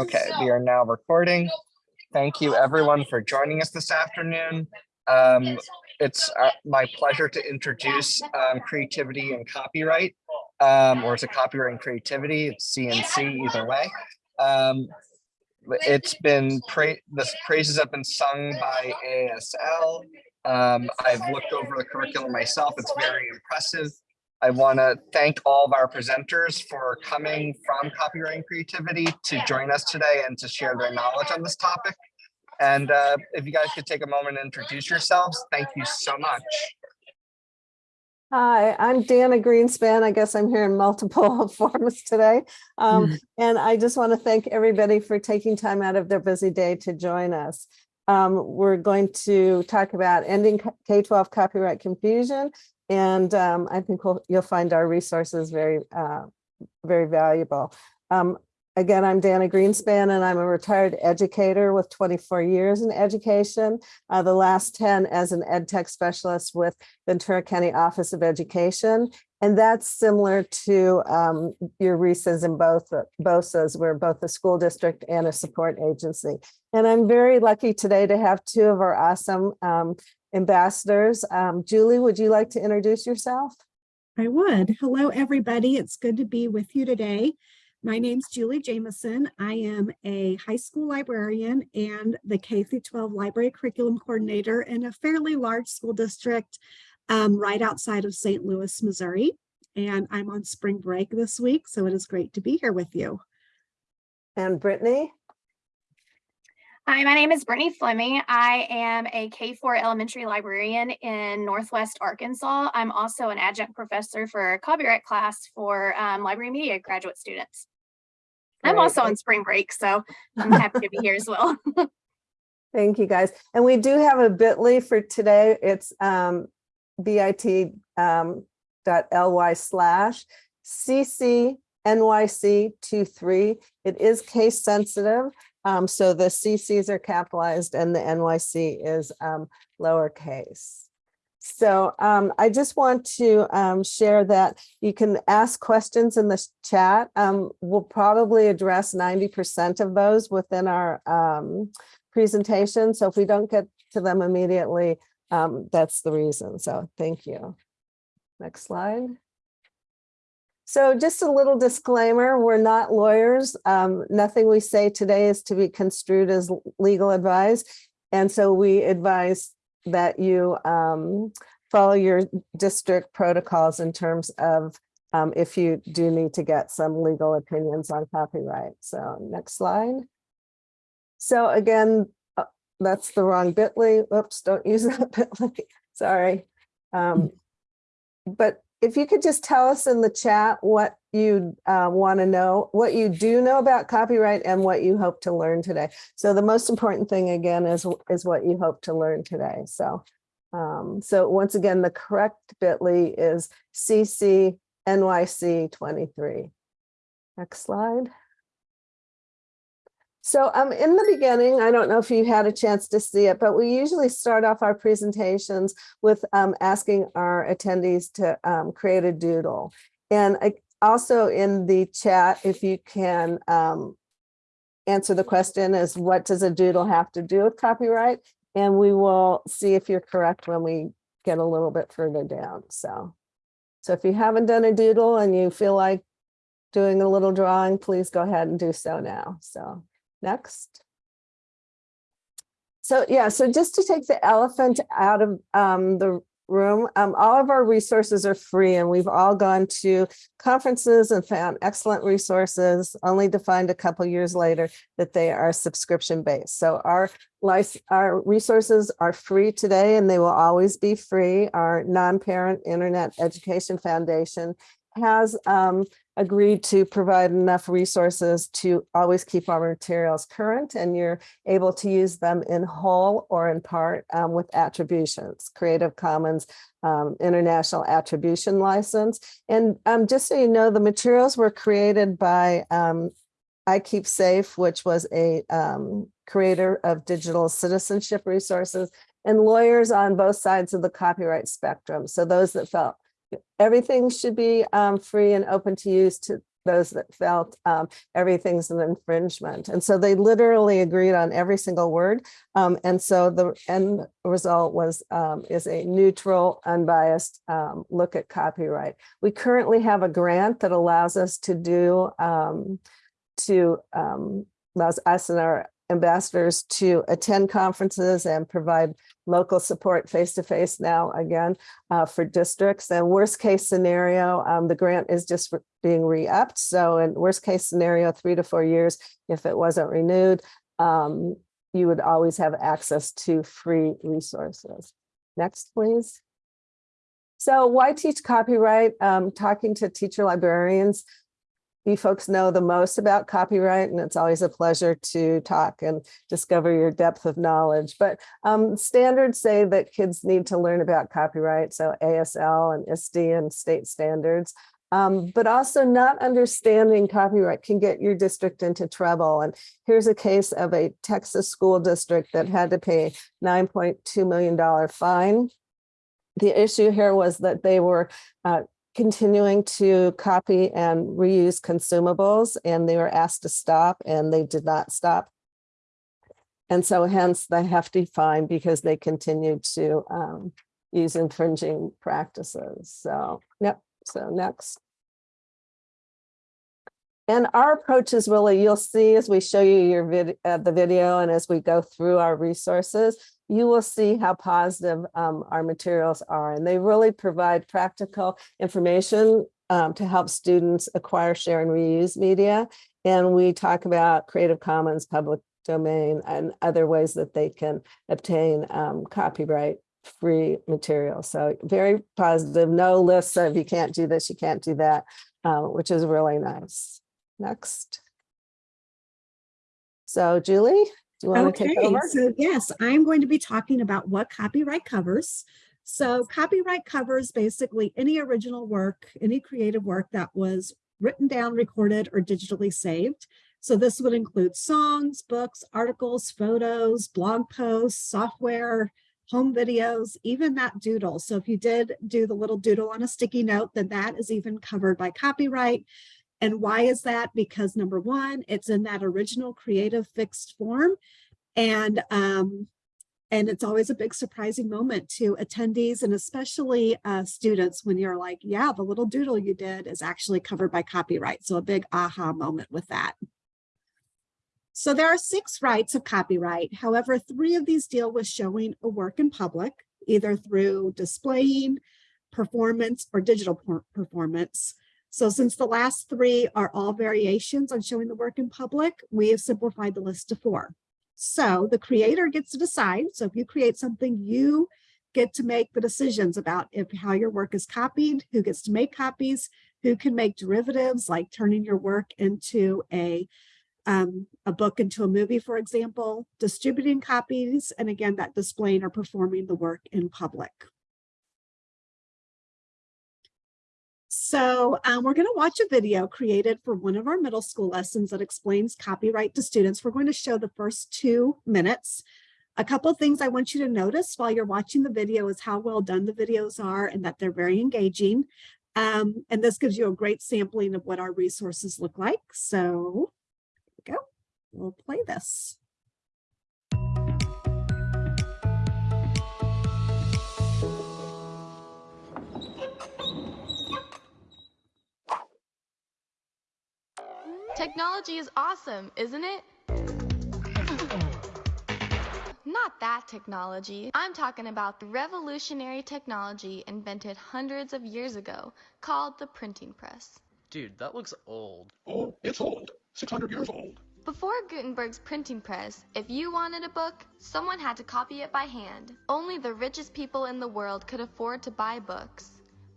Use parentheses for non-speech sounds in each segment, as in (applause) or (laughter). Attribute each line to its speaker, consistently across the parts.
Speaker 1: Okay, we are now recording. Thank you everyone for joining us this afternoon. Um, it's uh, my pleasure to introduce um, creativity and copyright, um, or is it copyright and creativity? It's CNC either way. Um, it's been pra this praises have been sung by AASL. Um, I've looked over the curriculum myself. It's very impressive. I want to thank all of our presenters for coming from copyright and creativity to join us today and to share their knowledge on this topic. And uh, if you guys could take a moment and introduce yourselves, thank you so much.
Speaker 2: Hi, I'm Dana Greenspan. I guess I'm here in multiple (laughs) forms today. Um, and I just want to thank everybody for taking time out of their busy day to join us. Um, we're going to talk about ending K-12 copyright confusion. And um, I think we'll, you'll find our resources very, uh, very valuable. Um, Again, I'm Dana Greenspan and I'm a retired educator with 24 years in education, uh, the last 10 as an ed tech specialist with Ventura County Office of Education. And that's similar to um, your RESAs and both BOCES. We're both a school district and a support agency. And I'm very lucky today to have two of our awesome um, ambassadors. Um, Julie, would you like to introduce yourself?
Speaker 3: I would. Hello, everybody. It's good to be with you today. My name's Julie Jameson. I am a high school librarian and the K through 12 library curriculum coordinator in a fairly large school district um, right outside of St. Louis, Missouri. And I'm on spring break this week, so it is great to be here with you.
Speaker 2: And Brittany?
Speaker 4: Hi, my name is Brittany Fleming. I am a K-4 elementary librarian in Northwest Arkansas. I'm also an adjunct professor for a copyright class for um, library media graduate students. I'm also on spring break, so (laughs) I'm happy to be here as well. (laughs)
Speaker 2: Thank you, guys. And we do have a bit.ly for today. It's um, bit um, slash ccnyc23. It is case sensitive. Um, so the CCs are capitalized and the NYC is um, lowercase. So um, I just want to um, share that you can ask questions in the chat. Um, we'll probably address 90% of those within our um, presentation. So if we don't get to them immediately, um, that's the reason. So thank you. Next slide. So just a little disclaimer, we're not lawyers. Um, nothing we say today is to be construed as legal advice. And so we advise that you um, follow your district protocols in terms of um, if you do need to get some legal opinions on copyright. So next slide. So again, uh, that's the wrong bit.ly. Oops, don't use that (laughs) bit.ly. Sorry. Um, but if you could just tell us in the chat what you uh, want to know, what you do know about copyright and what you hope to learn today. So the most important thing again is, is what you hope to learn today. So, um, so once again, the correct bit.ly is CCNYC23. Next slide. So um, in the beginning, I don't know if you had a chance to see it, but we usually start off our presentations with um, asking our attendees to um, create a doodle. And I, also in the chat, if you can um, answer the question is what does a doodle have to do with copyright? And we will see if you're correct when we get a little bit further down. So, so if you haven't done a doodle and you feel like doing a little drawing, please go ahead and do so now. So Next. So yeah, so just to take the elephant out of um, the room, um, all of our resources are free and we've all gone to conferences and found excellent resources, only to find a couple years later that they are subscription based. So our, our resources are free today and they will always be free. Our non-parent Internet Education Foundation has um, agreed to provide enough resources to always keep our materials current and you're able to use them in whole or in part um, with attributions, Creative Commons um, International Attribution License. And um, just so you know, the materials were created by um, iKeepSafe, which was a um, creator of digital citizenship resources and lawyers on both sides of the copyright spectrum. So those that felt everything should be um, free and open to use to those that felt um, everything's an infringement. And so they literally agreed on every single word. Um, and so the end result was um, is a neutral, unbiased um, look at copyright. We currently have a grant that allows us to do um, to allows us and our ambassadors to attend conferences and provide local support face-to-face now again uh, for districts. And worst case scenario, um, the grant is just being re-upped. So in worst case scenario, three to four years, if it wasn't renewed, um, you would always have access to free resources. Next, please. So why teach copyright? Um, talking to teacher librarians, you folks know the most about copyright and it's always a pleasure to talk and discover your depth of knowledge. But um, standards say that kids need to learn about copyright, so AASL and ISTE and state standards. Um, but also not understanding copyright can get your district into trouble. And here's a case of a Texas school district that had to pay $9.2 million fine. The issue here was that they were uh, continuing to copy and reuse consumables and they were asked to stop and they did not stop. And so hence the hefty fine because they continued to um, use infringing practices. So, yep, so next. And our approach is really, you'll see as we show you your vid, uh, the video and as we go through our resources, you will see how positive um, our materials are. And they really provide practical information um, to help students acquire, share, and reuse media. And we talk about Creative Commons, public domain, and other ways that they can obtain um, copyright free material. So very positive, no lists of you can't do this, you can't do that, uh, which is really nice. Next. So Julie, do you want to take
Speaker 3: Okay,
Speaker 2: over?
Speaker 3: so yes, I'm going to be talking about what copyright covers. So copyright covers basically any original work, any creative work that was written down, recorded, or digitally saved. So this would include songs, books, articles, photos, blog posts, software, home videos, even that doodle. So if you did do the little doodle on a sticky note, then that is even covered by copyright. And why is that? Because number one, it's in that original creative fixed form. And um, and it's always a big surprising moment to attendees and especially uh, students when you're like, yeah, the little doodle you did is actually covered by copyright. So a big aha moment with that. So there are six rights of copyright. However, three of these deal with showing a work in public, either through displaying, performance, or digital performance. So since the last three are all variations on showing the work in public, we have simplified the list to four. So the creator gets to decide. So if you create something, you get to make the decisions about if how your work is copied, who gets to make copies, who can make derivatives like turning your work into a um, a book into a movie, for example, distributing copies, and again, that displaying or performing the work in public. So um, we're going to watch a video created for one of our middle school lessons that explains copyright to students. We're going to show the first two minutes. A couple of things I want you to notice while you're watching the video is how well done the videos are and that they're very engaging. Um, and this gives you a great sampling of what our resources look like. So here we go. We'll play this.
Speaker 5: Technology is awesome, isn't it? Not that technology. I'm talking about the revolutionary technology invented hundreds of years ago called the printing press.
Speaker 6: Dude, that looks old.
Speaker 7: Oh, it's old. 600 years old.
Speaker 5: Before Gutenberg's printing press, if you wanted a book, someone had to copy it by hand. Only the richest people in the world could afford to buy books.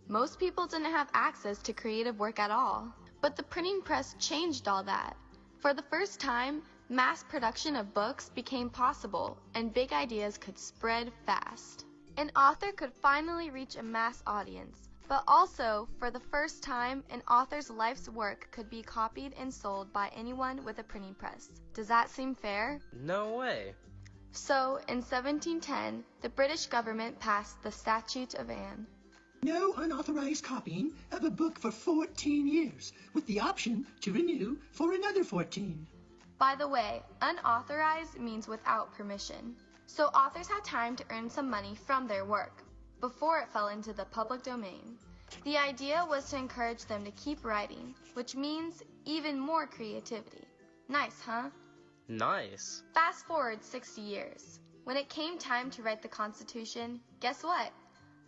Speaker 5: Most people didn't have access to creative work at all. But the printing press changed all that. For the first time, mass production of books became possible and big ideas could spread fast. An author could finally reach a mass audience, but also, for the first time, an author's life's work could be copied and sold by anyone with a printing press. Does that seem fair?
Speaker 6: No way.
Speaker 5: So, in 1710, the British government passed the Statute of Anne.
Speaker 7: No unauthorized copying of a book for 14 years, with the option to renew for another 14.
Speaker 5: By the way, unauthorized means without permission. So authors had time to earn some money from their work before it fell into the public domain. The idea was to encourage them to keep writing, which means even more creativity. Nice, huh?
Speaker 6: Nice.
Speaker 5: Fast forward 60 years. When it came time to write the Constitution, guess what?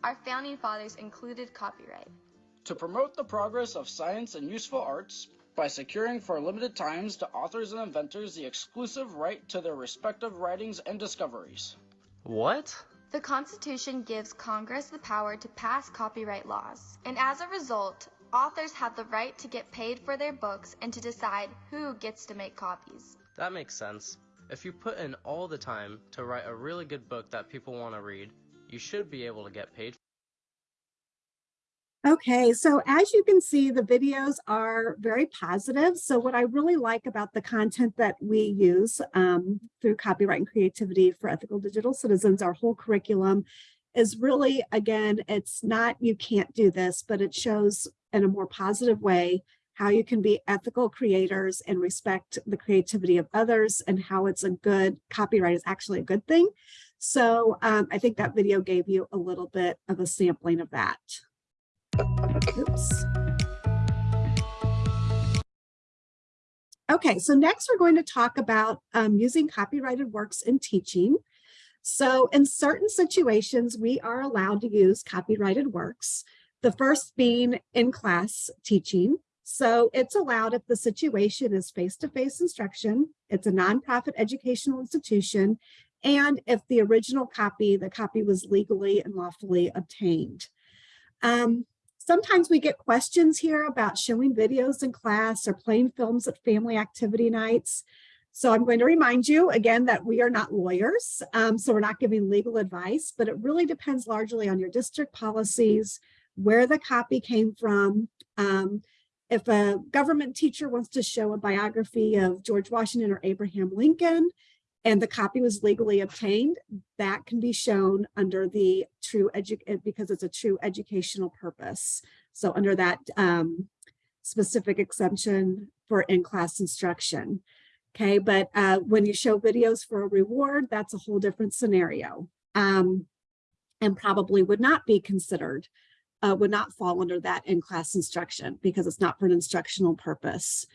Speaker 5: Our founding fathers included copyright.
Speaker 8: to promote the progress of science and useful arts by securing for limited times to authors and inventors the exclusive right to their respective writings and discoveries.
Speaker 6: What?
Speaker 5: The Constitution gives Congress the power to pass copyright laws, and as a result, authors have the right to get paid for their books and to decide who gets to make copies.
Speaker 6: That makes sense. If you put in all the time to write a really good book that people want to read, you should be able to get paid
Speaker 3: Okay, so as you can see, the videos are very positive. So what I really like about the content that we use um, through Copyright and Creativity for Ethical Digital Citizens, our whole curriculum is really, again, it's not you can't do this, but it shows in a more positive way how you can be ethical creators and respect the creativity of others and how it's a good, copyright is actually a good thing. So um, I think that video gave you a little bit of a sampling of that. Oops. Okay, so next we're going to talk about um, using copyrighted works in teaching. So in certain situations, we are allowed to use copyrighted works. The first being in class teaching. So it's allowed if the situation is face-to-face instruction, it's a nonprofit educational institution, and if the original copy, the copy was legally and lawfully obtained. Um, Sometimes we get questions here about showing videos in class or playing films at family activity nights. So I'm going to remind you again that we are not lawyers, um, so we're not giving legal advice, but it really depends largely on your district policies, where the copy came from. Um, if a government teacher wants to show a biography of George Washington or Abraham Lincoln, and the copy was legally obtained, that can be shown under the true edu because it's a true educational purpose. So under that um, specific exemption for in-class instruction. Okay, but uh, when you show videos for a reward, that's a whole different scenario um, and probably would not be considered, uh, would not fall under that in-class instruction because it's not for an instructional purpose.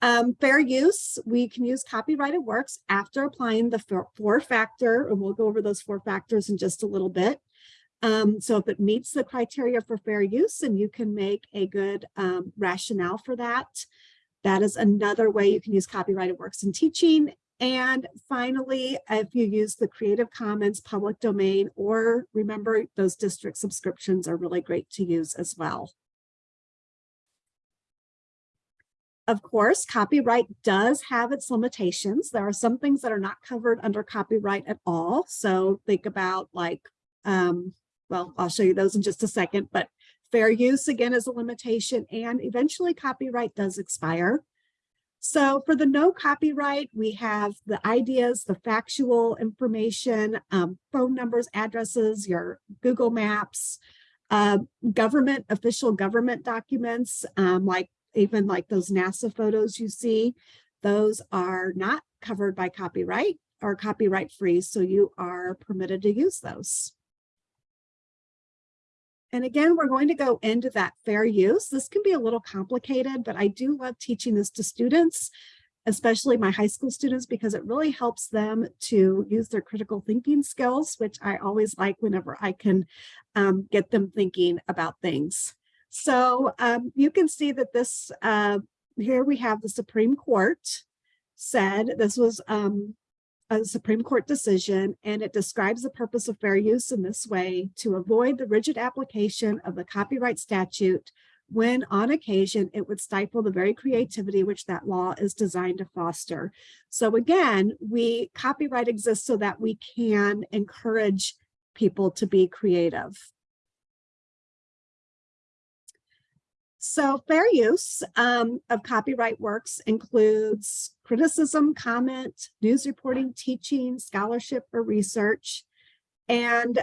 Speaker 3: Um, fair use, we can use copyrighted works after applying the four, factor, and we'll go over those four factors in just a little bit. Um, so if it meets the criteria for fair use and you can make a good um, rationale for that, that is another way you can use copyrighted works in teaching. And finally, if you use the Creative Commons public domain, or remember those district subscriptions are really great to use as well. Of course, copyright does have its limitations. There are some things that are not covered under copyright at all. So think about like, um, well, I'll show you those in just a second, but fair use again is a limitation and eventually copyright does expire. So for the no copyright, we have the ideas, the factual information, um, phone numbers, addresses, your Google Maps, uh, government, official government documents, um, like even like those NASA photos you see, those are not covered by copyright or copyright free, so you are permitted to use those. And again, we're going to go into that fair use. This can be a little complicated, but I do love teaching this to students, especially my high school students, because it really helps them to use their critical thinking skills, which I always like whenever I can um, get them thinking about things. So um, you can see that this, uh, here we have the Supreme Court said, this was um, a Supreme Court decision, and it describes the purpose of fair use in this way to avoid the rigid application of the copyright statute when on occasion it would stifle the very creativity which that law is designed to foster. So again, we copyright exists so that we can encourage people to be creative. So fair use um, of copyright works includes criticism, comment, news reporting, teaching, scholarship, or research. And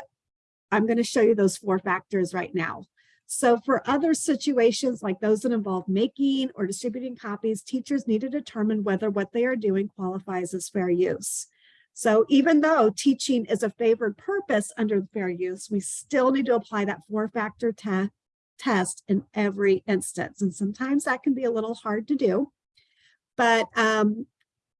Speaker 3: I'm going to show you those four factors right now. So for other situations like those that involve making or distributing copies, teachers need to determine whether what they are doing qualifies as fair use. So even though teaching is a favored purpose under fair use, we still need to apply that four-factor te test in every instance. And sometimes that can be a little hard to do. But um,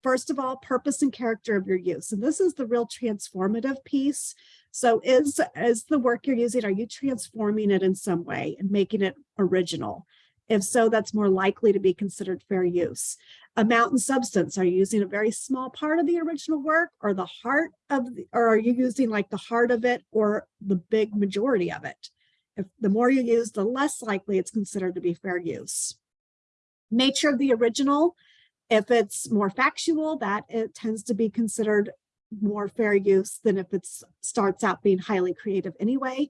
Speaker 3: first of all, purpose and character of your use. And this is the real transformative piece. So is, is the work you're using, are you transforming it in some way and making it original? If so, that's more likely to be considered fair use. Amount and substance, are you using a very small part of the original work or the heart of, the, or are you using like the heart of it or the big majority of it? If the more you use, the less likely it's considered to be fair use. Nature of the original, if it's more factual, that it tends to be considered more fair use than if it starts out being highly creative anyway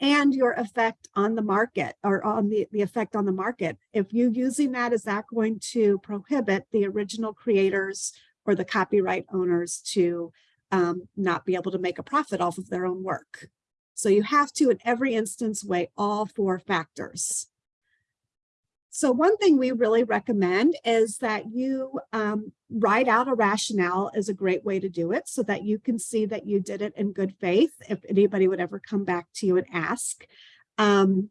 Speaker 3: and your effect on the market or on the, the effect on the market. If you using that, is that going to prohibit the original creators or the copyright owners to um, not be able to make a profit off of their own work? So you have to, in every instance, weigh all four factors. So one thing we really recommend is that you um, write out a rationale is a great way to do it so that you can see that you did it in good faith if anybody would ever come back to you and ask. Um,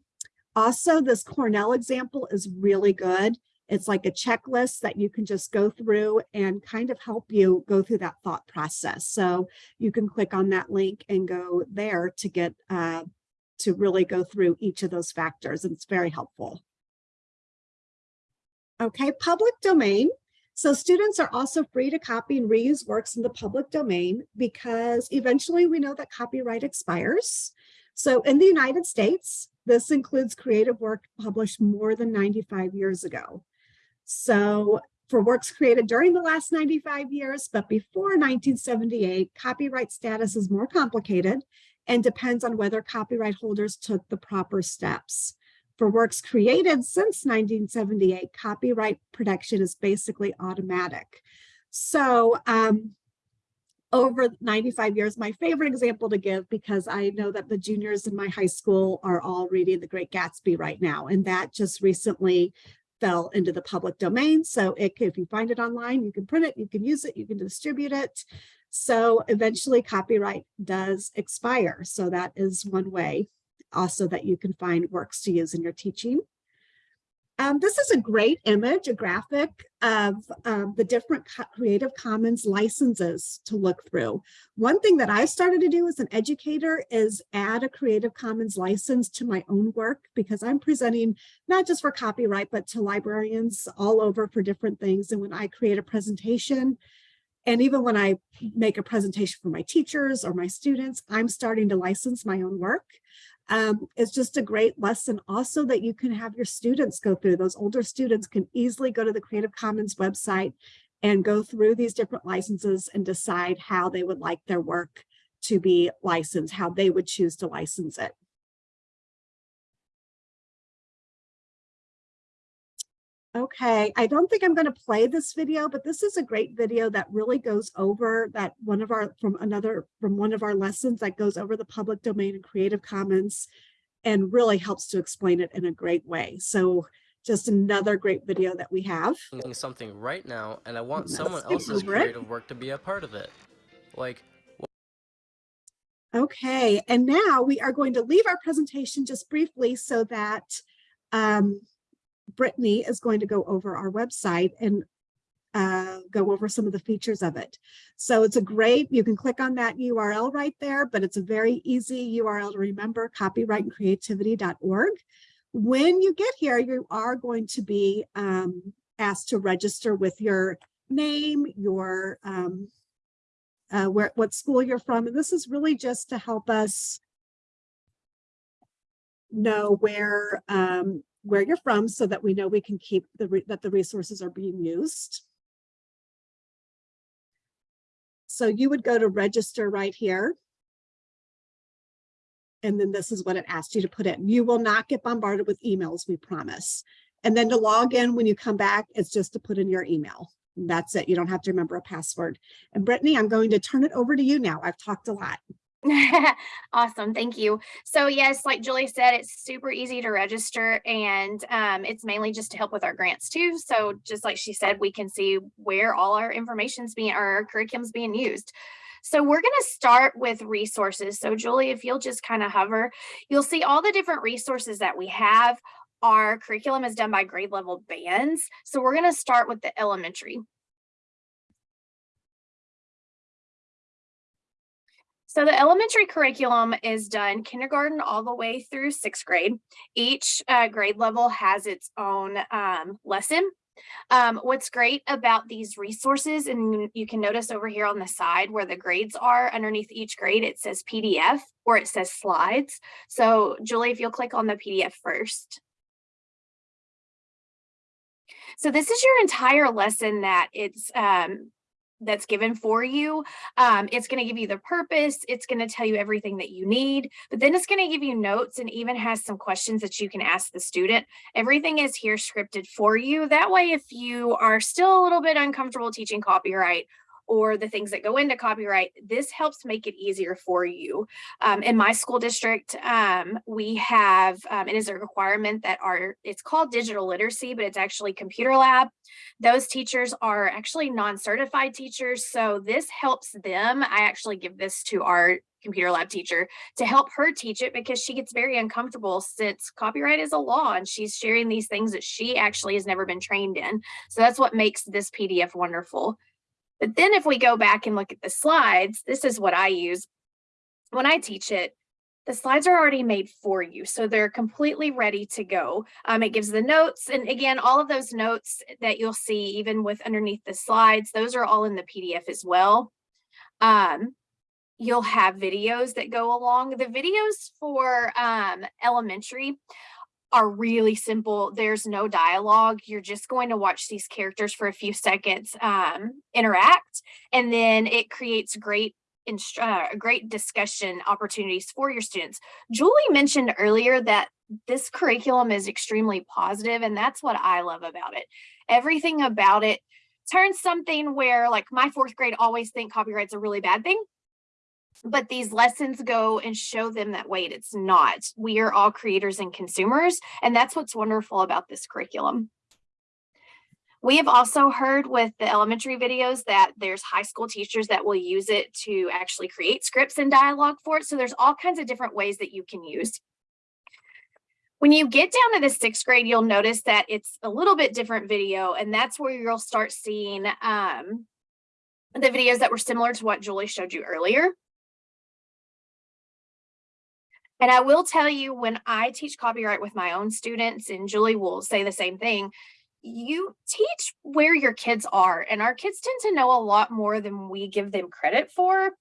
Speaker 3: also, this Cornell example is really good. It's like a checklist that you can just go through and kind of help you go through that thought process. So you can click on that link and go there to get uh, to really go through each of those factors. And it's very helpful. Okay, public domain. So students are also free to copy and reuse works in the public domain because eventually we know that copyright expires. So in the United States, this includes creative work published more than 95 years ago. So for works created during the last 95 years, but before 1978, copyright status is more complicated and depends on whether copyright holders took the proper steps. For works created since 1978, copyright protection is basically automatic. So um, over 95 years, my favorite example to give, because I know that the juniors in my high school are all reading The Great Gatsby right now, and that just recently fell into the public domain. So it, if you find it online, you can print it, you can use it, you can distribute it. So eventually copyright does expire. So that is one way also that you can find works to use in your teaching. Um, this is a great image, a graphic of um, the different Creative Commons licenses to look through. One thing that I started to do as an educator is add a Creative Commons license to my own work because I'm presenting not just for copyright, but to librarians all over for different things. And when I create a presentation, and even when I make a presentation for my teachers or my students, I'm starting to license my own work um, it's just a great lesson also that you can have your students go through. Those older students can easily go to the Creative Commons website and go through these different licenses and decide how they would like their work to be licensed, how they would choose to license it. Okay, I don't think I'm going to play this video, but this is a great video that really goes over that one of our from another from one of our lessons that goes over the public domain and Creative Commons and really helps to explain it in a great way. So just another great video that we have.
Speaker 6: Something right now, and I want
Speaker 3: Let's
Speaker 6: someone else's
Speaker 3: over it.
Speaker 6: creative work to be a part of it. Like,
Speaker 3: Okay, and now we are going to leave our presentation just briefly so that um, Brittany is going to go over our website and uh, go over some of the features of it. So it's a great, you can click on that URL right there, but it's a very easy URL to remember, copyrightandcreativity.org. When you get here, you are going to be um, asked to register with your name, your um, uh, where what school you're from. And this is really just to help us know where um, where you're from so that we know we can keep the that the resources are being used. So you would go to register right here. And then this is what it asked you to put in. You will not get bombarded with emails, we promise. And then to log in when you come back, it's just to put in your email. That's it. You don't have to remember a password. And Brittany, I'm going to turn it over to you now. I've talked a lot. (laughs)
Speaker 4: Awesome, thank you. So yes, like Julie said, it's super easy to register and um, it's mainly just to help with our grants too. So just like she said, we can see where all our information's being, our curriculum's being used. So we're gonna start with resources. So Julie, if you'll just kind of hover, you'll see all the different resources that we have. Our curriculum is done by grade level bands. So we're gonna start with the elementary. So the elementary curriculum is done kindergarten all the way through sixth grade. Each uh, grade level has its own um, lesson. Um, what's great about these resources, and you can notice over here on the side where the grades are underneath each grade, it says PDF or it says slides. So Julie, if you'll click on the PDF first. So this is your entire lesson that it's um, that's given for you. Um, it's going to give you the purpose. It's going to tell you everything that you need, but then it's going to give you notes and even has some questions that you can ask the student. Everything is here scripted for you. That way, if you are still a little bit uncomfortable teaching copyright or the things that go into copyright, this helps make it easier for you. Um, in my school district, um, we have, um, it is a requirement that our, it's called digital literacy, but it's actually computer lab. Those teachers are actually non-certified teachers. So this helps them. I actually give this to our computer lab teacher to help her teach it because she gets very uncomfortable since copyright is a law and she's sharing these things that she actually has never been trained in. So that's what makes this PDF wonderful. But then if we go back and look at the slides, this is what I use. When I teach it, the slides are already made for you. So they're completely ready to go. Um, it gives the notes. And again, all of those notes that you'll see even with underneath the slides, those are all in the PDF as well. Um, you'll have videos that go along. The videos for um, elementary are really simple. There's no dialogue. You're just going to watch these characters for a few seconds um, interact, and then it creates great uh, great discussion opportunities for your students. Julie mentioned earlier that this curriculum is extremely positive, and that's what I love about it. Everything about it turns something where like my fourth grade always think copyright's a really bad thing but these lessons go and show them that wait it's not. We are all creators and consumers and that's what's wonderful about this curriculum. We have also heard with the elementary videos that there's high school teachers that will use it to actually create scripts and dialogue for it so there's all kinds of different ways that you can use. When you get down to the sixth grade, you'll notice that it's a little bit different video, and that's where you'll start seeing um, the videos that were similar to what Julie showed you earlier. And I will tell you when I teach copyright with my own students, and Julie will say the same thing, you teach where your kids are, and our kids tend to know a lot more than we give them credit for.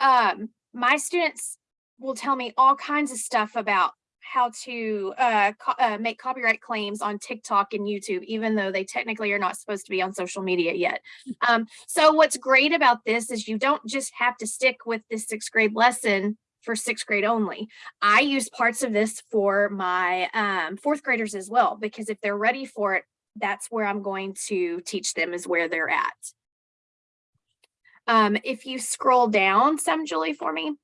Speaker 4: Um, my students will tell me all kinds of stuff about how to uh, co uh, make copyright claims on TikTok and YouTube, even though they technically are not supposed to be on social media yet. Um, so what's great about this is you don't just have to stick with this sixth grade lesson for sixth grade only. I use parts of this for my um, fourth graders as well, because if they're ready for it, that's where I'm going to teach them is where they're at. Um, if you scroll down some, Julie, for me,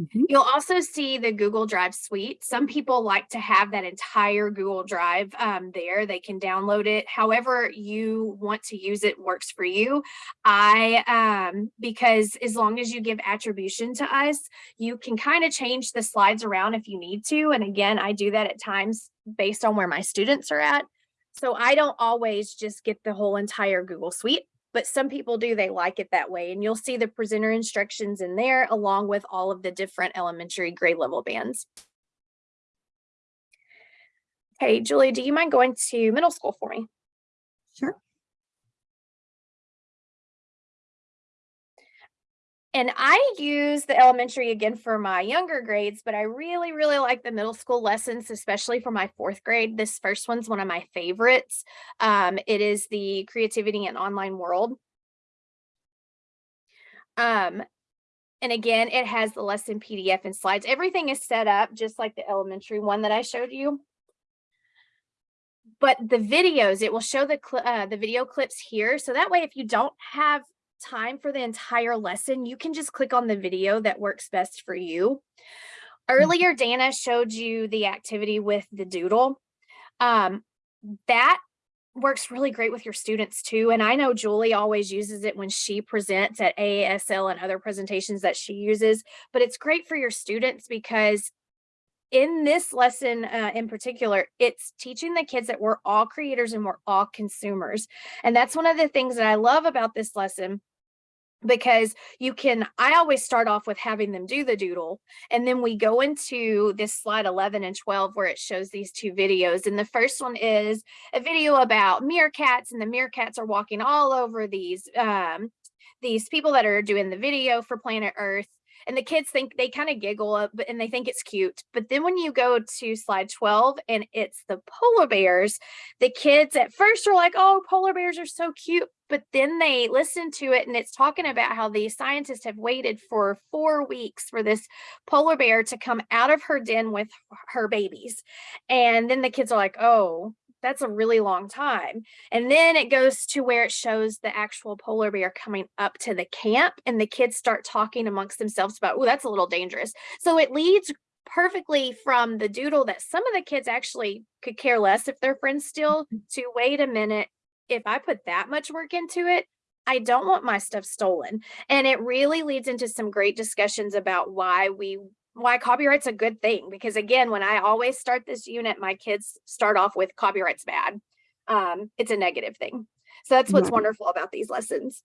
Speaker 3: Mhm.
Speaker 4: You'll also see the Google Drive suite. Some people like to have that entire Google Drive um, there. They can download it. However you want to use it works for you. I, um, because as long as you give attribution to us, you can kind of change the slides around if you need to. And again, I do that at times based on where my students are at. So I don't always just get the whole entire Google suite but some people do, they like it that way. And you'll see the presenter instructions in there along with all of the different elementary grade level bands. Okay, Julie, do you mind going to middle school for me?
Speaker 3: Sure.
Speaker 4: And I use the elementary again for my younger grades, but I really, really like the middle school lessons, especially for my fourth grade. This first one's one of my favorites. Um, it is the creativity and online world. Um, and again, it has the lesson PDF and slides. Everything is set up just like the elementary one that I showed you. But the videos, it will show the, uh, the video clips here. So that way, if you don't have time for the entire lesson, you can just click on the video that works best for you. Earlier, Dana showed you the activity with the doodle. Um, that works really great with your students too. And I know Julie always uses it when she presents at AASL and other presentations that she uses, but it's great for your students because in this lesson uh, in particular, it's teaching the kids that we're all creators and we're all consumers. And that's one of the things that I love about this lesson because you can, I always start off with having them do the doodle. And then we go into this slide 11 and 12 where it shows these two videos. And the first one is a video about meerkats and the meerkats are walking all over these, um, these people that are doing the video for Planet Earth and the kids think they kind of giggle up and they think it's cute but then when you go to slide 12 and it's the polar bears the kids at first are like oh polar bears are so cute but then they listen to it and it's talking about how the scientists have waited for four weeks for this polar bear to come out of her den with her babies and then the kids are like oh that's a really long time. And then it goes to where it shows the actual polar bear coming up to the camp and the kids start talking amongst themselves about, oh, that's a little dangerous. So it leads perfectly from the doodle that some of the kids actually could care less if their friends still mm-hmm. to wait a minute. If I put that much work into it, I don't want my stuff stolen. And it really leads into some great discussions about why we why copyright's a good thing because again when i always start this unit my kids start off with copyright's bad um it's a negative thing so that's what's
Speaker 3: Right.
Speaker 4: wonderful about these lessons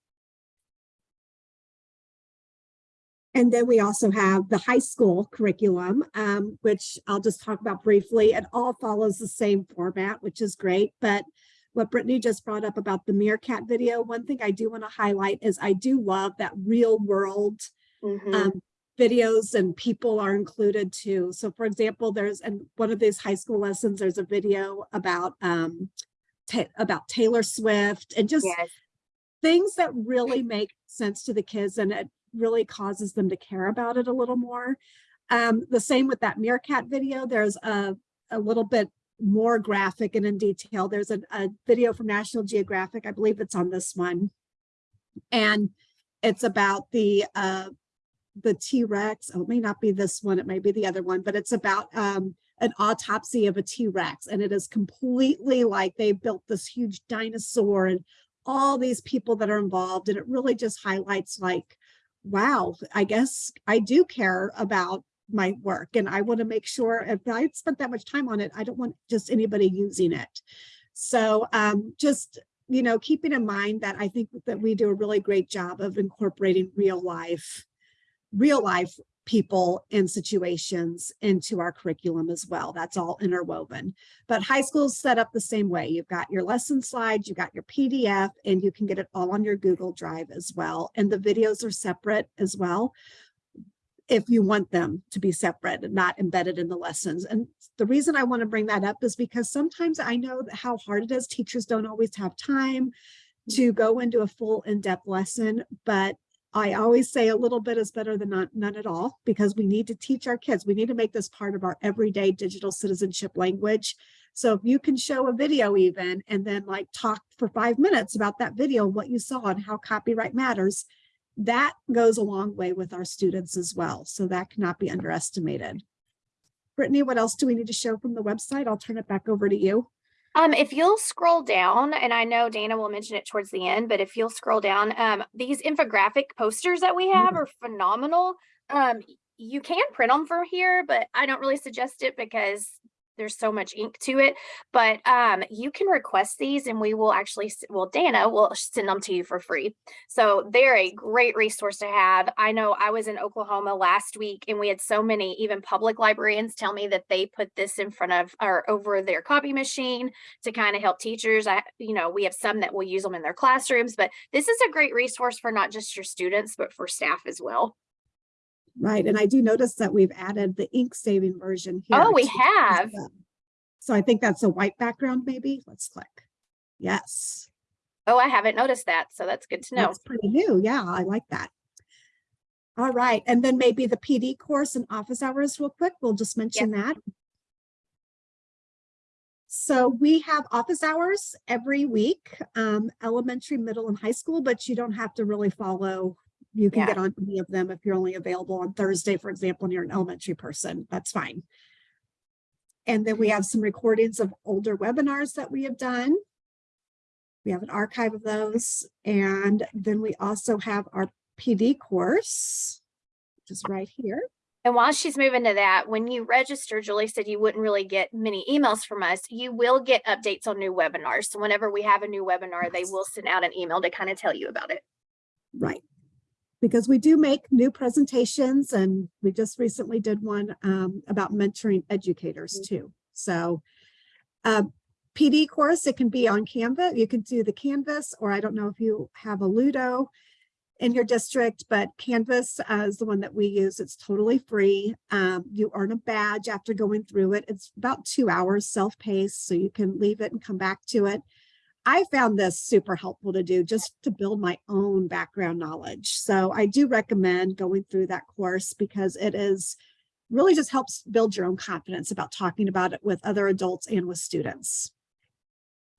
Speaker 3: And then we also have the high school curriculum, um, which I'll just talk about briefly. It all follows the same format, which is great. But what Brittany just brought up about the meerkat video, one thing I do want to highlight is I do love that real world
Speaker 4: Mhm.
Speaker 3: um, videos and people are included too. So for example, there's, and one of these high school lessons, there's a video about, um, about Taylor Swift and just
Speaker 4: yes
Speaker 3: things that really make sense to the kids and it really causes them to care about it a little more. Um, the same with that meerkat video, there's a, a little bit more graphic and in detail. There's a, a video from National Geographic, I believe it's on this one. And it's about the, uh, the T-Rex, oh, it may not be this one, it may be the other one, but it's about, um, an autopsy of a T-Rex and it is completely like they built this huge dinosaur and all these people that are involved and it really just highlights like wow i guess i do care about my work and i want to make sure if i spent that much time on it i don't want just anybody using it. So um just you know keeping in mind that i think that we do a really great job of incorporating real life real life people and situations into our curriculum as well. That's all interwoven. But high school's set up the same way. You've got your lesson slides, you've got your PDF, and you can get it all on your Google Drive as well. And the videos are separate as well if you want them to be separate and not embedded in the lessons. And the reason I want to bring that up is because sometimes I know how hard it is. Teachers don't always have time to go into a full in-depth lesson, but I always say a little bit is better than not, none at all because we need to teach our kids. We need to make this part of our everyday digital citizenship language. So if you can show a video even and then like talk for five minutes about that video, and what you saw and how copyright matters, that goes a long way with our students as well. So that cannot be underestimated. Brittany, what else do we need to show from the website? I'll turn it back over to you.
Speaker 4: Um, if you'll scroll down, and I know Dana will mention it towards the end, but if you'll scroll down, um, these infographic posters that we have are phenomenal. Um, you can print them from here, but I don't really suggest it because there's so much ink to it. But um, you can request these and we will actually, well, Dana will send them to you for free. So they're a great resource to have. I know I was in Oklahoma last week and we had so many, even public librarians tell me that they put this in front of or over their copy machine to kind of help teachers. I, you know, we have some that will use them in their classrooms, but this is a great resource for not just your students, but for staff as well.
Speaker 3: Right, and I do notice that we've added the ink saving version here.
Speaker 4: Oh, we have.
Speaker 3: So I think that's a white background maybe. Let's click. Yes,
Speaker 4: Oh, I haven't noticed that. So that's good to know.
Speaker 3: that's pretty new. Yeah, I like that. All right, and then maybe the PD course and office hours real quick. We'll just mention that. so we have office hours every week, um, elementary, middle and high school, but you don't have to really follow. You can
Speaker 4: Yeah.
Speaker 3: get on any of them if you're only available on Thursday, for example, and you're an elementary person, that's fine. And then we mm-hmm. have some recordings of older webinars that we have done. We have an archive of those. And then we also have our PD course, which is right here.
Speaker 4: And while she's moving to that, when you register, Julie said you wouldn't really get many emails from us. You will get updates on new webinars. So whenever we have a new webinar, they will send out an email to kind of tell you about it.
Speaker 3: Right. Because we do make new presentations and we just recently did one um, about mentoring educators too. So uh, PD course, it can be on Canvas. You can do the Canvas, or I don't know if you have a Ludo in your district, but Canvas uh, is the one that we use. It's totally free. Um, you earn a badge after going through it. It's about two hours self-paced, so you can leave it and come back to it. I found this super helpful to do just to build my own background knowledge. So I do recommend going through that course because it is really just helps build your own confidence about talking about it with other adults and with students.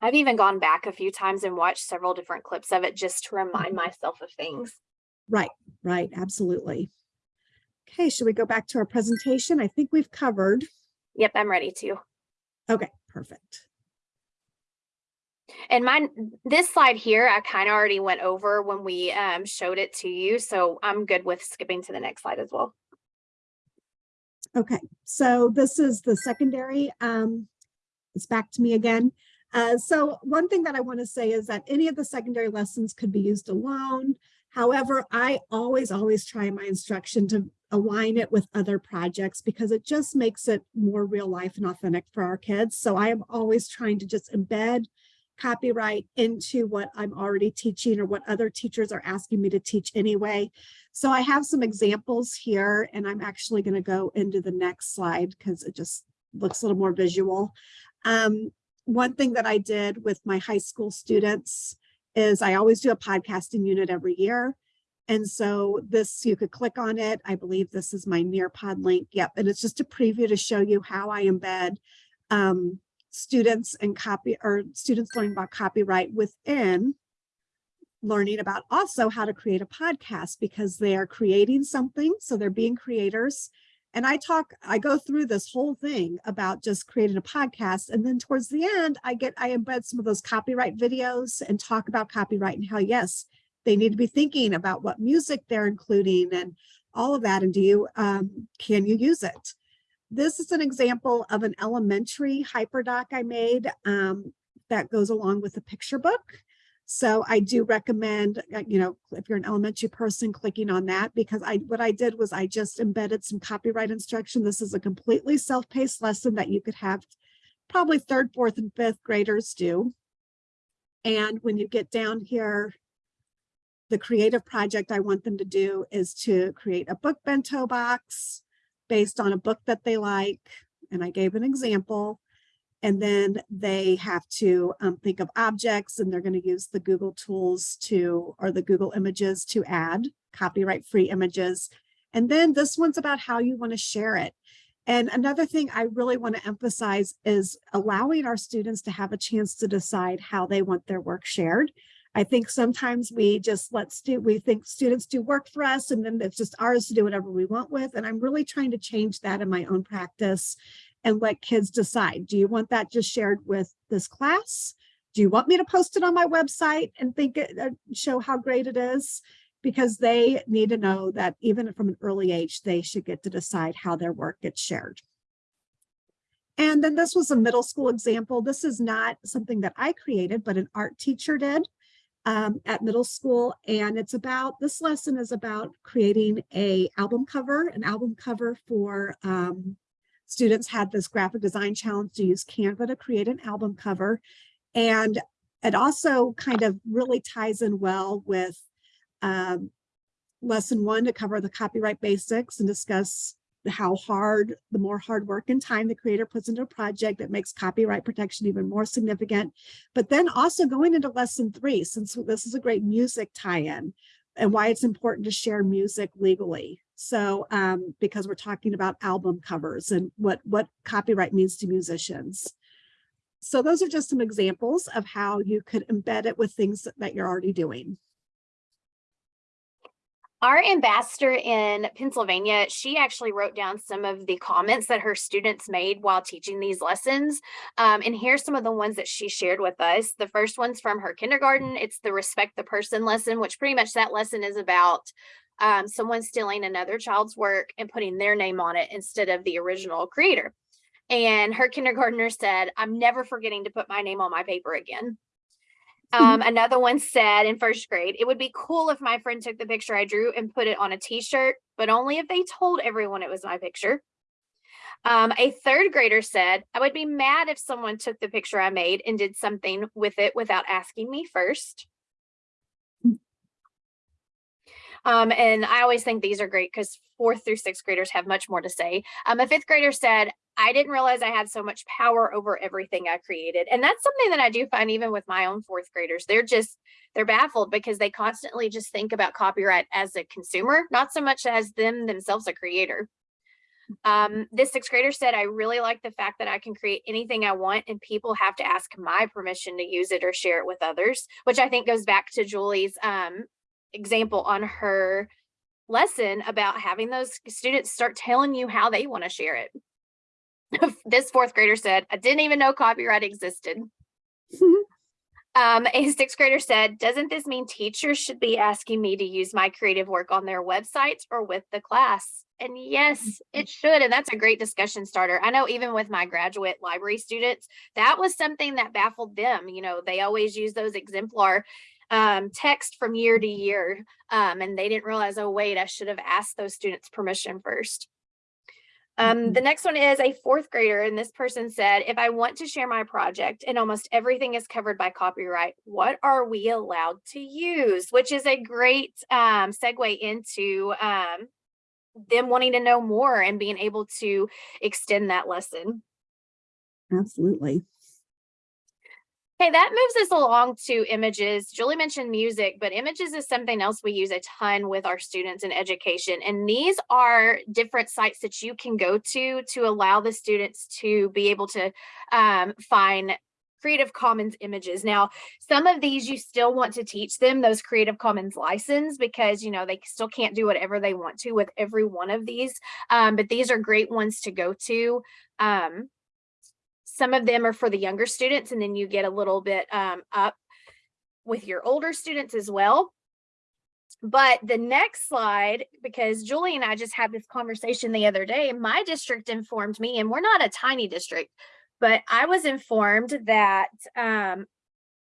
Speaker 4: I've even gone back a few times and watched several different clips of it just to remind mm-hmm. myself of things.
Speaker 3: Right, right, absolutely. Okay, should we go back to our presentation? I think we've covered.
Speaker 4: Yep, I'm ready to.
Speaker 3: Okay, perfect.
Speaker 4: And my this slide here, I kind of already went over when we um, showed it to you. So I'm good with skipping to the next slide as well.
Speaker 3: Okay, so this is the secondary. Um, it's back to me again. Uh, so one thing that I want to say is that any of the secondary lessons could be used alone. However, I always, always try my instruction to align it with other projects because it just makes it more real life and authentic for our kids. So I am always trying to just embed copyright into what I'm already teaching or what other teachers are asking me to teach anyway. So I have some examples here and I'm actually going to go into the next slide because it just looks a little more visual. Um, one thing that I did with my high school students is I always do a podcasting unit every year. And so this, you could click on it. I believe this is my Nearpod link. Yep. And it's just a preview to show you how I embed um, students and copy or students learning about copyright within learning about also how to create a podcast because they are creating something. So they're being creators. And I talk, I go through this whole thing about just creating a podcast. And then towards the end, I get, I embed some of those copyright videos and talk about copyright and how, yes, they need to be thinking about what music they're including and all of that. And do you, um, can you use it? This is an example of an elementary hyperdoc I made um, that goes along with the picture book. So I do recommend, uh, you know, if you're an elementary person, clicking on that because I what I did was I just embedded some copyright instruction. This is a completely self-paced lesson that you could have probably third, fourth, and fifth graders do. And when you get down here, the creative project I want them to do is to create a book bento box based on a book that they like. And I gave an example. And then they have to um, think of objects and they're going to use the Google tools to, or the Google images to add copyright free images. And then this one's about how you want to share it. And another thing I really want to emphasize is allowing our students to have a chance to decide how they want their work shared. I think sometimes we just let stu we think students do work for us and then it's just ours to do whatever we want with. And I'm really trying to change that in my own practice and let kids decide. Do you want that just shared with this class? Do you want me to post it on my website and think it, uh, show how great it is? Because they need to know that even from an early age, they should get to decide how their work gets shared. And then this was a middle school example. This is not something that I created, but an art teacher did um, at middle school. And it's about, this lesson is about creating a album cover, an album cover for um, students had this graphic design challenge to use Canva to create an album cover. And it also kind of really ties in well with um, lesson one to cover the copyright basics and discuss how hard, the more hard work and time the creator puts into a project that makes copyright protection even more significant. But then also going into lesson three, since this is a great music tie-in and why it's important to share music legally. So um, because we're talking about album covers and what, what copyright means to musicians. so those are just some examples of how you could embed it with things that you're already doing.
Speaker 4: Our ambassador in Pennsylvania, she actually wrote down some of the comments that her students made while teaching these lessons. Um, and here's some of the ones that she shared with us. The first one's from her kindergarten. It's the respect the person lesson, which pretty much that lesson is about um, someone stealing another child's work and putting their name on it instead of the original creator. And her kindergartner said, I'm never forgetting to put my name on my paper again. Um, (laughs) another one said in first grade, it would be cool if my friend took the picture I drew and put it on a t-shirt, but only if they told everyone it was my picture. Um, a third grader said, I would be mad if someone took the picture I made and did something with it without asking me first. Um, and I always think these are great because fourth through sixth graders have much more to say. Um, a fifth grader said, I didn't realize I had so much power over everything I created. And that's something that I do find even with my own fourth graders. They're just, they're baffled because they constantly just think about copyright as a consumer, not so much as them themselves a creator. Um, this sixth grader said, I really like the fact that I can create anything I want and people have to ask my permission to use it or share it with others, which I think goes back to Julie's um, example on her lesson about having those students start telling you how they want to share it. (laughs) this fourth grader said, I didn't even know copyright existed. (laughs) um, a sixth grader said, doesn't this mean teachers should be asking me to use my creative work on their websites or with the class? And yes, it should. And that's a great discussion starter. I know even with my graduate library students, that was something that baffled them. You know, they always use those exemplar um, text from year to year. Um, and they didn't realize, oh, wait, I should have asked those students permission first. Um, the next one is a fourth grader, and this person said, if I want to share my project and almost everything is covered by copyright, what are we allowed to use? Which is a great um, segue into um, them wanting to know more and being able to extend that lesson.
Speaker 3: Absolutely.
Speaker 4: Okay, that moves us along to images. Julie mentioned music, but images is something else we use a ton with our students in education. And these are different sites that you can go to to allow the students to be able to um, find Creative Commons images. Now, some of these you still want to teach them those Creative Commons license because, you know, they still can't do whatever they want to with every one of these. Um, but these are great ones to go to. Um, some of them are for the younger students and then you get a little bit um, up with your older students as well. But the next slide, because Julie and I just had this conversation the other day, my district informed me, and we're not a tiny district, but I was informed that um,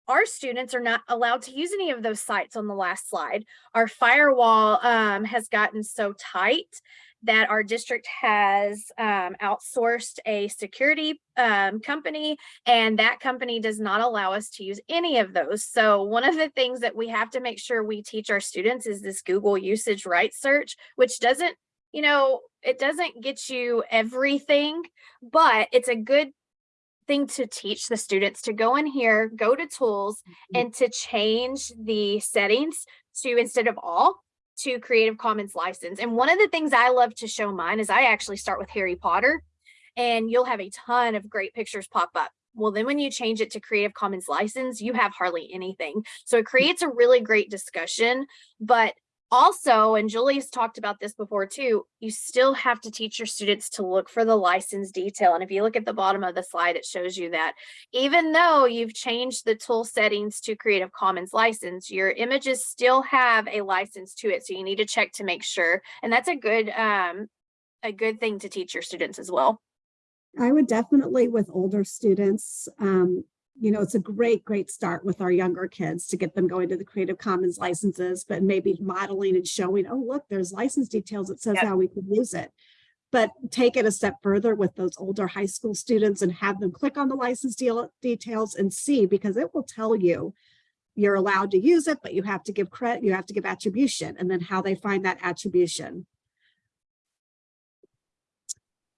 Speaker 4: our students are not allowed to use any of those sites on the last slide. Our firewall um, has gotten so tight that our district has um, outsourced a security um, company and that company does not allow us to use any of those. So one of the things that we have to make sure we teach our students is this Google usage right search, which doesn't, you know, it doesn't get you everything, but it's a good thing to teach the students to go in here, go to tools mm-hmm. and to change the settings to instead of all to Creative Commons license. And one of the things I love to show mine is I actually start with Harry Potter and you'll have a ton of great pictures pop up. Well, then when you change it to Creative Commons license, you have hardly anything. So it creates a really great discussion, but also, and Julie's talked about this before too, you still have to teach your students to look for the license detail. And if you look at the bottom of the slide, it shows you that even though you've changed the tool settings to Creative Commons license, your images still have a license to it. So you need to check to make sure. And that's a good, um, a good thing to teach your students as well.
Speaker 3: I would definitely with older students, um, you know, it's a great, great start with our younger kids to get them going to the Creative Commons licenses, but maybe modeling and showing, oh, look, there's license details. It says yep. how we can use it. But take it a step further with those older high school students and have them click on the license deal details and see, because it will tell you you're allowed to use it, but you have to give credit, you have to give attribution, and then how they find that attribution.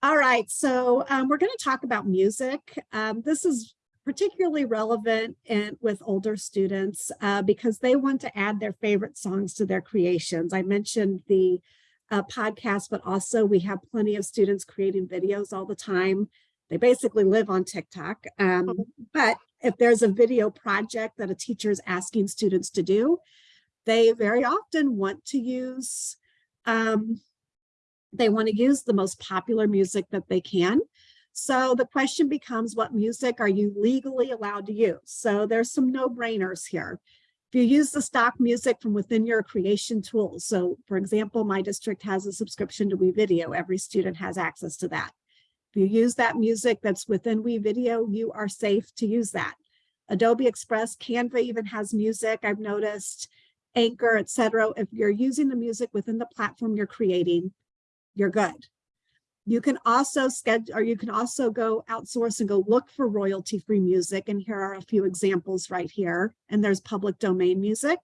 Speaker 3: All right, so um, we're going to talk about music. Um, this is particularly relevant in, with older students uh, because they want to add their favorite songs to their creations. I mentioned the uh, podcast, but also we have plenty of students creating videos all the time. they basically live on TikTok. Um, but if there's a video project that a teacher is asking students to do, they very often want to use, um, they want to use the most popular music that they can. So the question becomes, what music are you legally allowed to use? So there's some no-brainers here. If you use the stock music from within your creation tools, so for example, my district has a subscription to WeVideo. Every student has access to that. If you use that music that's within WeVideo, you are safe to use that. Adobe Express, Canva even has music, I've noticed, Anchor, etc. If you're using the music within the platform you're creating, you're good. You can also schedule, or you can also go outsource and go look for royalty-free music. And here are a few examples right here. And there's public domain music.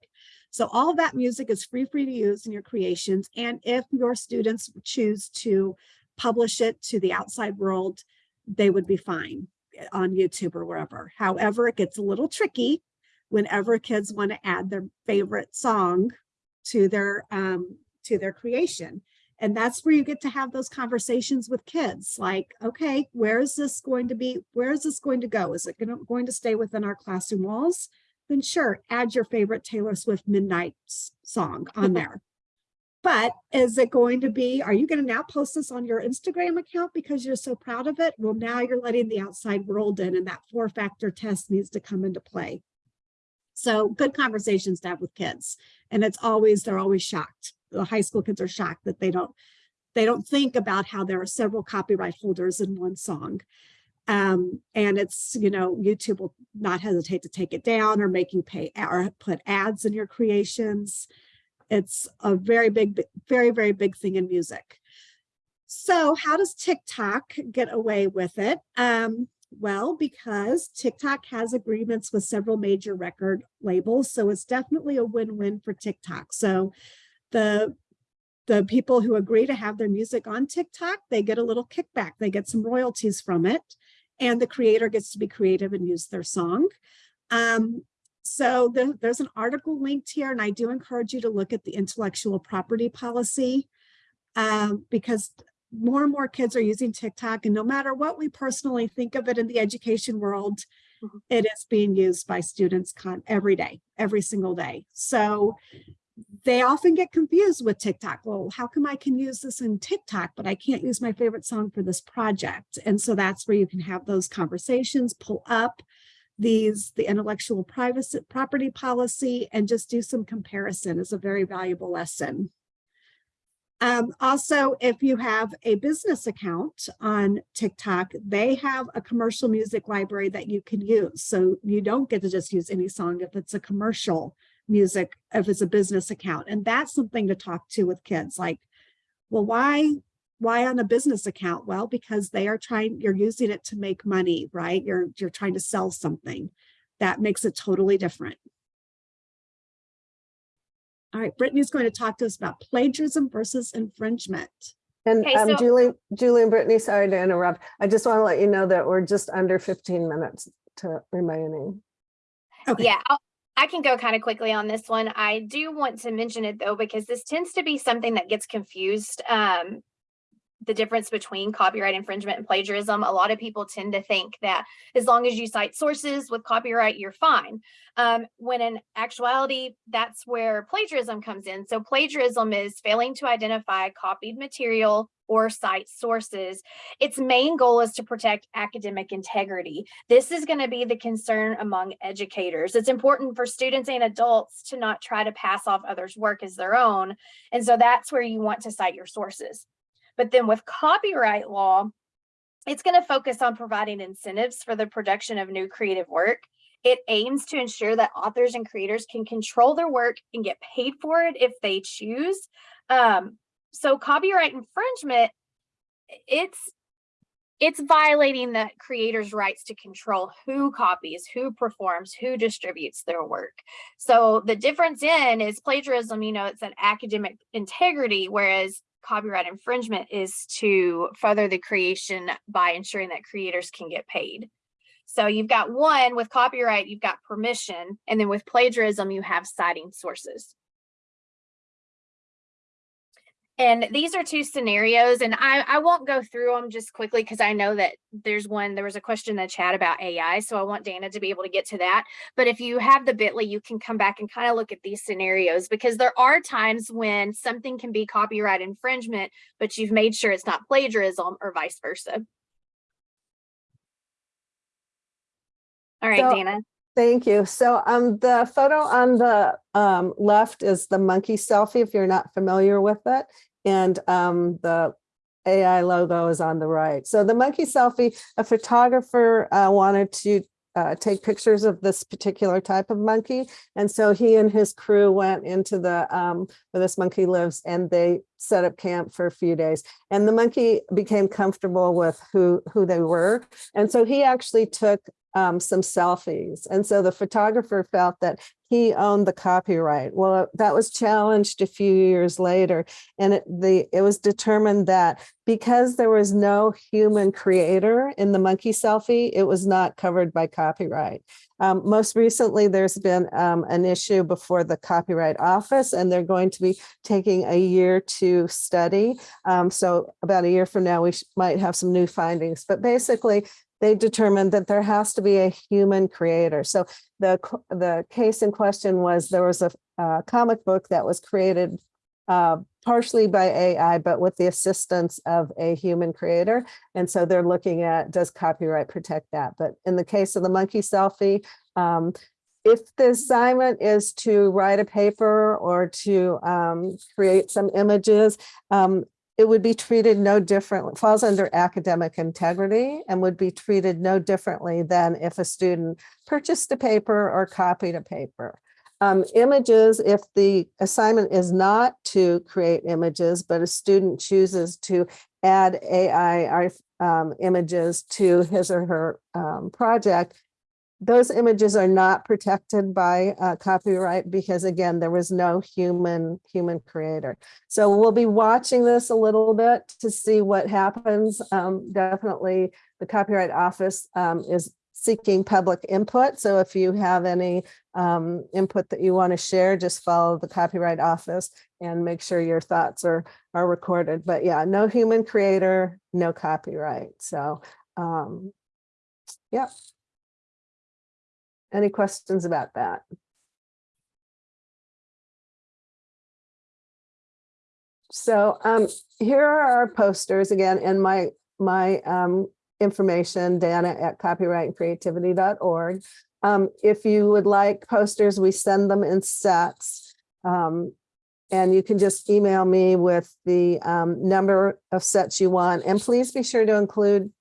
Speaker 3: So all that music is free, free to use in your creations. And if your students choose to publish it to the outside world, they would be fine on YouTube or wherever. However, it gets a little tricky whenever kids want to add their favorite song to their um, to their creation. And that's where you get to have those conversations with kids like, okay, where is this going to be? Where is this going to go? Is it gonna, going to stay within our classroom walls? Then sure, add your favorite Taylor Swift Midnight song on (laughs) there. But is it going to be, are you going to now post this on your Instagram account because you're so proud of it? Well, now you're letting the outside world in and that four factor test needs to come into play. So good conversations to have with kids. And it's always, they're always shocked. The high school kids are shocked that they don't, they don't think about how there are several copyright holders in one song. Um, and it's, you know, YouTube will not hesitate to take it down or making pay or put ads in your creations. It's a very big, very, very big thing in music. So how does TikTok get away with it? Um, well, because TikTok has agreements with several major record labels, so it's definitely a win-win for TikTok. So the the people who agree to have their music on TikTok, they get a little kickback, they get some royalties from it, and the creator gets to be creative and use their song. Um, so the- there's an article linked here, and I do encourage you to look at the intellectual property policy um, because more and more kids are using TikTok, and no matter what we personally think of it in the education world,
Speaker 4: Mhm.
Speaker 3: it is being used by students con every day, every single day. So they often get confused with TikTok. Well, how come I can use this in TikTok, but I can't use my favorite song for this project? And so that's where you can have those conversations, pull up these, the intellectual privacy property policy, and just do some comparison is a very valuable lesson. Um, also, if you have a business account on TikTok, they have a commercial music library that you can use. So you don't get to just use any song if it's a commercial music, if it's a business account. And that's something to talk to with kids like, well, why, why on a business account? Well, because they are trying, you're using it to make money, right? You're, you're trying to sell something. That makes it totally different. All right, Brittany's going to talk to us about plagiarism versus infringement.
Speaker 2: And
Speaker 4: Okay,
Speaker 2: um,
Speaker 4: so-
Speaker 2: Julie, Julie and Brittany, sorry to interrupt. I just want to let you know that we're just under 15 minutes to remaining.
Speaker 3: Okay.
Speaker 4: Yeah, I'll- I can go kind of quickly on this one. I do want to mention it though, because this tends to be something that gets confused. Um, the difference between copyright infringement and plagiarism. A lot of people tend to think that as long as you cite sources with copyright, you're fine. Um, when in actuality, that's where plagiarism comes in. So plagiarism is failing to identify copied material or cite sources. Its main goal is to protect academic integrity. This is going to be the concern among educators. It's important for students and adults to not try to pass off others' work as their own. And so that's where you want to cite your sources. But then with copyright law, it's going to focus on providing incentives for the production of new creative work. It aims to ensure that authors and creators can control their work and get paid for it if they choose. Um, so copyright infringement, it's it's violating the creator's rights to control who copies, who performs, who distributes their work. So the difference in is plagiarism, you know, it's an academic integrity, whereas copyright infringement is to further the creation by ensuring that creators can get paid. So you've got one with copyright, you've got permission, and then with plagiarism, you have citing sources. And these are two scenarios and I, I won't go through them just quickly because I know that there's one, there was a question in the chat about AI. So I want Dana to be able to get to that. But if you have the bit.ly, you can come back and kind of look at these scenarios because there are times when something can be copyright infringement, but you've made sure it's not plagiarism or vice versa. All right,
Speaker 2: So-
Speaker 4: Dana.
Speaker 2: Thank you. So um, the photo on the um, left is the monkey selfie, if you're not familiar with it. And um, the AI logo is on the right. So the monkey selfie, a photographer uh, wanted to uh, take pictures of this particular type of monkey. And so he and his crew went into the um, where this monkey lives and they set up camp for a few days. And the monkey became comfortable with who, who they were. And so he actually took um, some selfies. And so the photographer felt that he owned the copyright. Well, that was challenged a few years later. And it, the, it was determined that because there was no human creator in the monkey selfie, it was not covered by copyright. Um, most recently, there's been um, an issue before the Copyright Office, and they're going to be taking a year to study. Um, so about a year from now, we might have some new findings. But basically, they determined that there has to be a human creator. So the, the case in question was there was a, uh comic book that was created uh, partially by AI, but with the assistance of a human creator. And so they're looking at, does copyright protect that? But in the case of the monkey selfie, um, if the assignment is to write a paper or to um, create some images, um, it would be treated no different, falls under academic integrity and would be treated no differently than if a student purchased a paper or copied a paper. Um, images, if the assignment is not to create images, but a student chooses to add AI um, images to his or her um, project, those images are not protected by uh, copyright because again, there was no human human creator. So we'll be watching this a little bit to see what happens. Um, definitely the Copyright Office um, is seeking public input. So if you have any um, input that you want to share, just follow the Copyright Office and make sure your thoughts are, are recorded. But yeah, no human creator, no copyright. So um, yeah. Any questions about that? So um, here are our posters again, and my my um, information, Dana at copyrightandcreativity.org. Um, if you would like posters, we send them in sets. Um, and you can just email me with the um, number of sets you want. And please be sure to include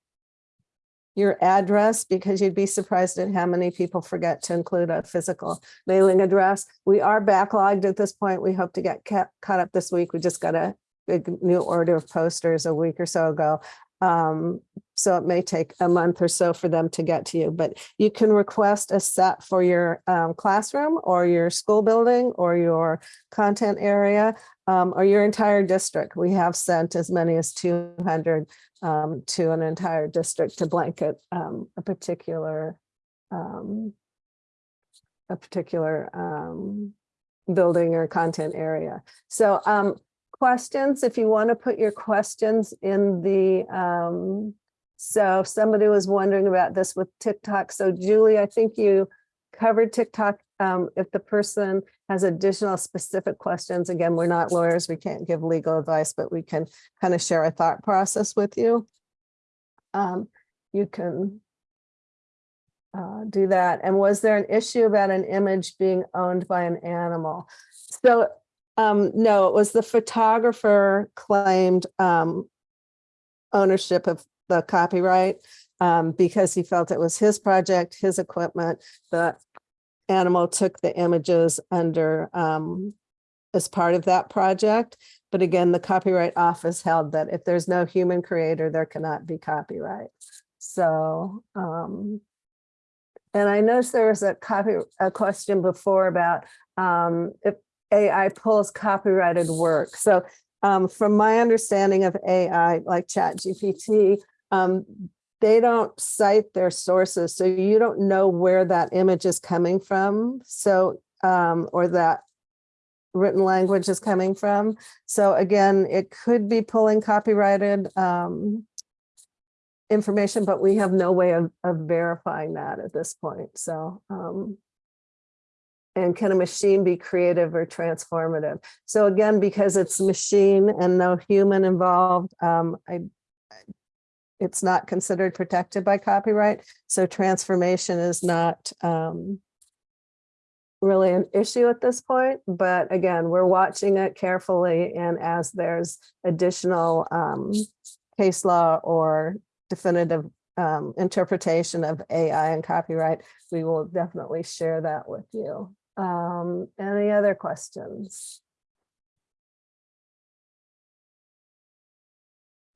Speaker 2: your address because you'd be surprised at how many people forget to include a physical mailing address. We are backlogged at this point. We hope to get ca- caught up this week. We just got a big new order of posters a week or so ago. Um, so it may take a month or so for them to get to you, but you can request a set for your um, classroom or your school building or your content area um, or your entire district. We have sent as many as 200 um, to an entire district to blanket um, a particular um, a particular building or content area. So um, questions, if you want to put your questions in the um, so somebody was wondering about this with TikTok. So Julie, I think you covered TikTok. Um, if the person has additional specific questions, again, we're not lawyers, we can't give legal advice, but we can kind of share a thought process with you. Um, you can uh, do that. And was there an issue about an image being owned by an animal? So um, no, it was the photographer claimed um, ownership of the copyright um, because he felt it was his project, his equipment. The animal took the images under um, as part of that project. But again, the Copyright Office held that if there's no human creator, there cannot be copyright. So, um, and I noticed there was a copy, a question before about um, if AI pulls copyrighted work. So um, from my understanding of AI, like ChatGPT, um, they don't cite their sources. So you don't know where that image is coming from. So, um, or that written language is coming from. So again, it could be pulling copyrighted um, information, but we have no way of, of verifying that at this point. So um, and can a machine be creative or transformative? So again, because it's machine and no human involved, um, I, it's not considered protected by copyright. So transformation is not um, really an issue at this point. But again, we're watching it carefully. And as there's additional um, case law or definitive um, interpretation of AI and copyright, we will definitely share that with you. Um, any other questions?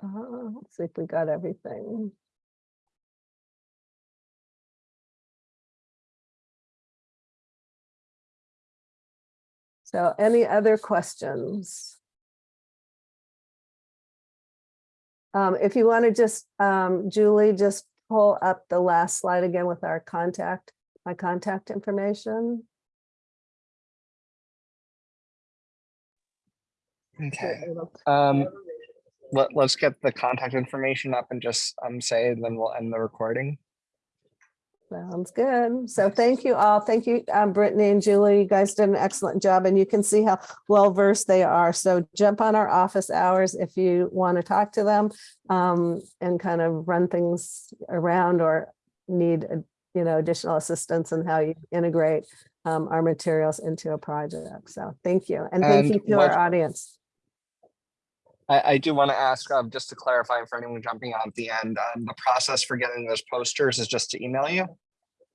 Speaker 2: Uh, let's see if we got everything. So any other questions? Um, if you want to just, um, Julie, just pull up the last slide again with our contact, my contact information.
Speaker 1: Okay, um, let, let's get the contact information up and just, um, say, then we'll end the recording.
Speaker 2: Sounds good. So thank you all. Thank you, um, Brittany and Julie. You guys did an excellent job and you can see how well versed they are. So jump on our office hours if you want to talk to them um, and kind of run things around or need, uh, you know, additional assistance in how you integrate um, our materials into a project. So thank you. And thank
Speaker 1: And
Speaker 2: you to our audience.
Speaker 1: I, I do want to ask, um, just to clarify for anyone jumping on at the end, um, the process for getting those posters is just to email you?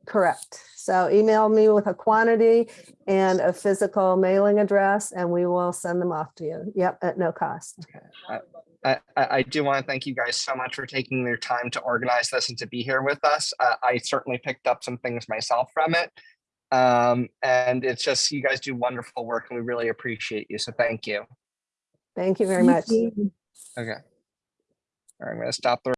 Speaker 2: Correct. So email me with a quantity and a physical mailing address and we will send them off to you. Yep, at no cost.
Speaker 1: I, I, I do want to thank you guys so much for taking your time to organize this and to be here with us. Uh, I certainly picked up some things myself from it. Um, and it's just, you guys do wonderful work and we really appreciate you. So thank you.
Speaker 2: Thank you very much.
Speaker 1: Okay. All right, I'm going to stop the